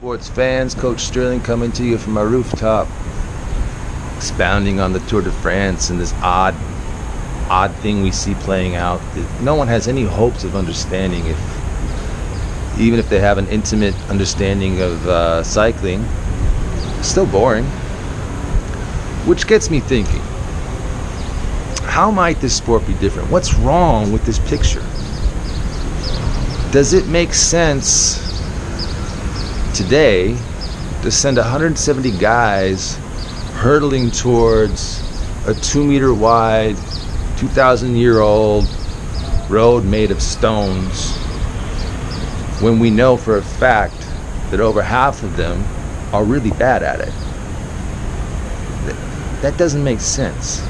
Sports fans, Coach Sterling coming to you from my rooftop, expounding on the Tour de France and this odd, odd thing we see playing out. No one has any hopes of understanding if, even if they have an intimate understanding of uh, cycling, it's still boring. Which gets me thinking, how might this sport be different? What's wrong with this picture? Does it make sense today to send 170 guys hurtling towards a two meter wide, 2,000 year old road made of stones when we know for a fact that over half of them are really bad at it? That doesn't make sense.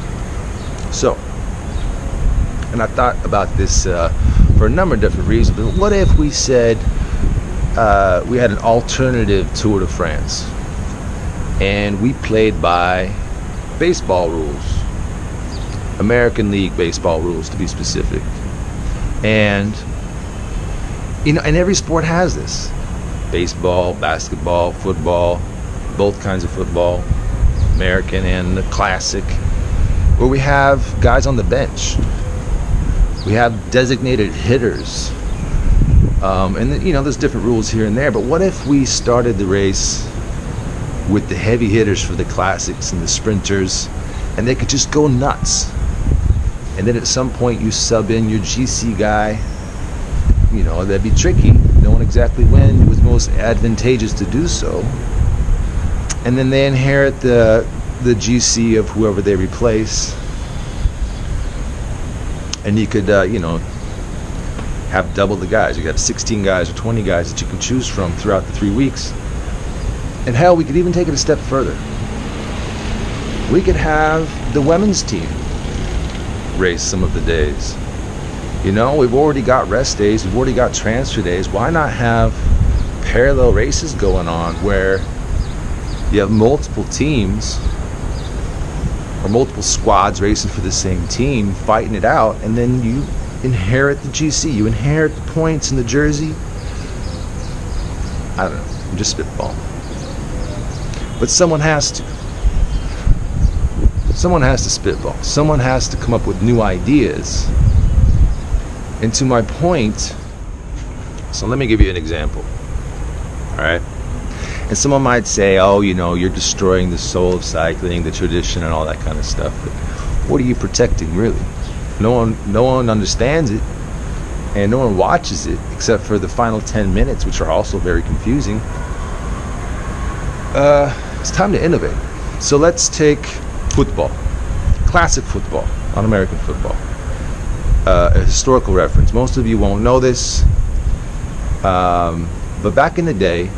So, and I thought about this uh, for a number of different reasons, but what if we said, uh, we had an alternative Tour de France, and we played by baseball rules, American League baseball rules to be specific, and you know, and every sport has this: baseball, basketball, football, both kinds of football, American and the classic, where we have guys on the bench, we have designated hitters um, and you know, there's different rules here and there. But what if we started the race with the heavy hitters for the classics and the sprinters, and they could just go nuts? And then at some point, you sub in your GC guy. You know, that'd be tricky, knowing exactly when it was most advantageous to do so. And then they inherit the the GC of whoever they replace. And you could, uh, you know, have double the guys. You got 16 guys or 20 guys that you can choose from throughout the three weeks. And hell, we could even take it a step further. We could have the women's team race some of the days. You know, we've already got rest days, we've already got transfer days. Why not have parallel races going on where you have multiple teams or multiple squads racing for the same team, fighting it out, and then you inherit the GC. You inherit the points in the jersey. I don't know. I'm just spitballing. But someone has to. Someone has to spitball. Someone has to come up with new ideas. And to my point, so let me give you an example. All right? And someone might say, oh, you know, you're destroying the soul of cycling, the tradition, and all that kind of stuff. But what are you protecting, really? No one, no one understands it, and no one watches it except for the final 10 minutes, which are also very confusing. Uh, it's time to innovate. So let's take football, classic football, on American football. Uh, a historical reference. Most of you won't know this, um, but back in the day,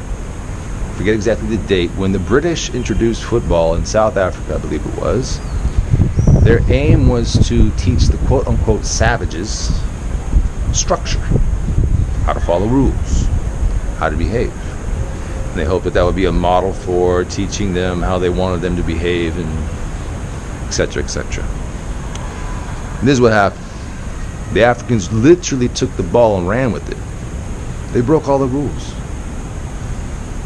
forget exactly the date, when the British introduced football in South Africa, I believe it was, their aim was to teach the quote unquote savages structure, how to follow rules, how to behave. And they hoped that that would be a model for teaching them how they wanted them to behave and etc. etc. This is what happened. The Africans literally took the ball and ran with it. They broke all the rules.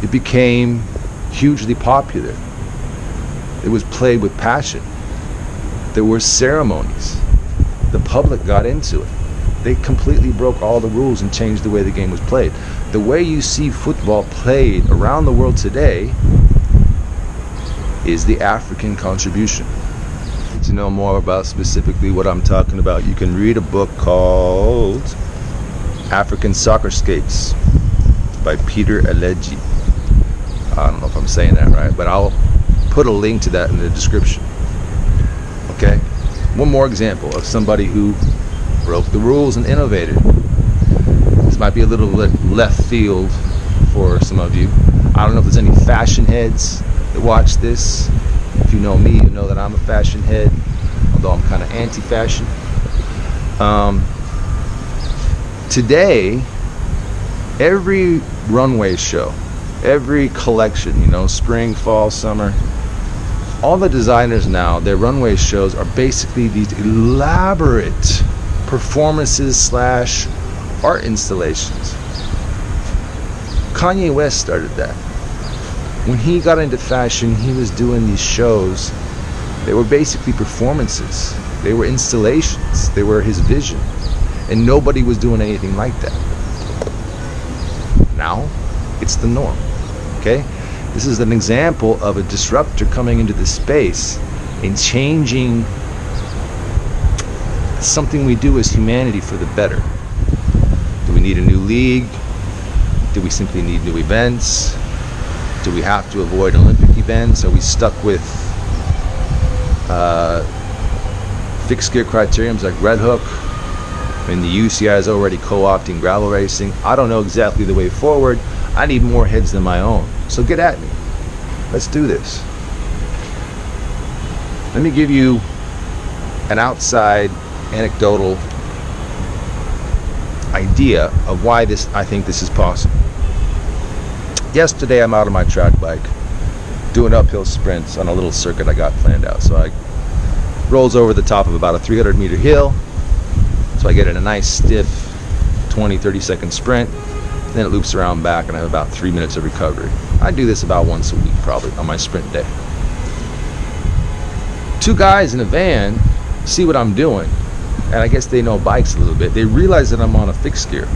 It became hugely popular. It was played with passion. There were ceremonies. The public got into it. They completely broke all the rules and changed the way the game was played. The way you see football played around the world today is the African contribution. To know more about specifically what I'm talking about, you can read a book called African Soccer Soccerscapes by Peter Alegi. I don't know if I'm saying that right, but I'll put a link to that in the description. One more example of somebody who broke the rules and innovated. This might be a little bit left field for some of you. I don't know if there's any fashion heads that watch this. If you know me, you know that I'm a fashion head, although I'm kind of anti-fashion. Um, today, every runway show, every collection, you know, spring, fall, summer, all the designers now, their runway shows are basically these elaborate performances slash art installations. Kanye West started that. when he got into fashion, he was doing these shows. They were basically performances. They were installations. They were his vision. And nobody was doing anything like that. Now, it's the norm. Okay? This is an example of a disruptor coming into the space and changing something we do as humanity for the better. Do we need a new league? Do we simply need new events? Do we have to avoid Olympic events? Are we stuck with uh, fixed gear criteriums like Red Hook? I mean, the UCI is already co-opting gravel racing. I don't know exactly the way forward. I need more heads than my own. So get at me. Let's do this. Let me give you an outside anecdotal idea of why this I think this is possible. Yesterday I'm out on my track bike doing uphill sprints on a little circuit I got planned out. So I rolls over the top of about a 300 meter hill. So I get in a nice stiff 20 30 second sprint. Then it loops around back and I have about three minutes of recovery. I do this about once a week probably on my sprint day. Two guys in a van see what I'm doing and I guess they know bikes a little bit. They realize that I'm on a fixed gear.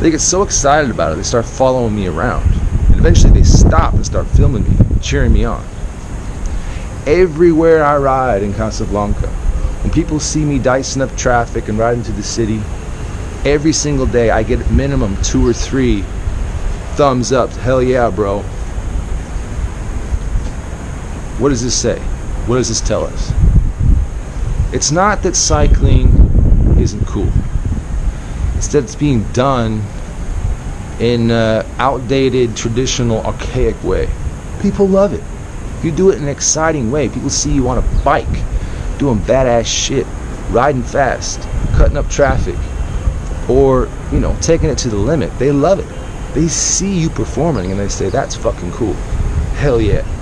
They get so excited about it, they start following me around. And eventually they stop and start filming me, cheering me on. Everywhere I ride in Casablanca, when people see me dicing up traffic and riding to the city, every single day I get minimum two or three thumbs up. Hell yeah, bro. What does this say? What does this tell us? It's not that cycling isn't cool. It's that it's being done in an outdated, traditional, archaic way. People love it. You do it in an exciting way. People see you on a bike, doing badass shit, riding fast, cutting up traffic, or, you know, taking it to the limit. They love it. They see you performing and they say, that's fucking cool. Hell yeah.